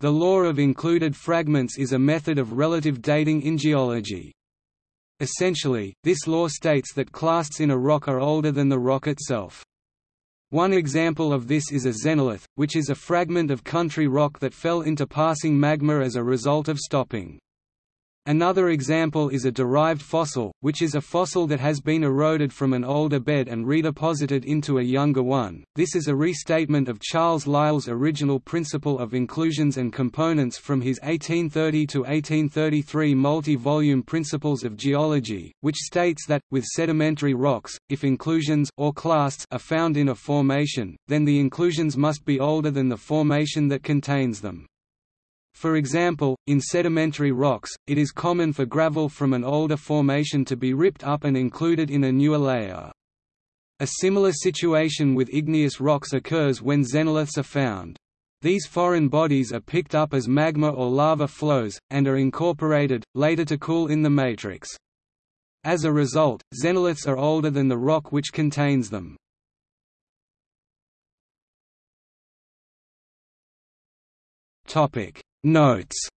The law of included fragments is a method of relative dating in geology. Essentially, this law states that clasts in a rock are older than the rock itself. One example of this is a xenolith, which is a fragment of country rock that fell into passing magma as a result of stoping. Another example is a derived fossil, which is a fossil that has been eroded from an older bed and redeposited into a younger one. This is a restatement of Charles Lyell's original principle of inclusions and components from his 1830 to 1833 multi-volume Principles of Geology, which states that with sedimentary rocks, if inclusions or clasts are found in a formation, then the inclusions must be older than the formation that contains them. For example, in sedimentary rocks, it is common for gravel from an older formation to be ripped up and included in a newer layer. A similar situation with igneous rocks occurs when xenoliths are found. These foreign bodies are picked up as magma or lava flows, and are incorporated, later to cool in the matrix. As a result, xenoliths are older than the rock which contains them. Notes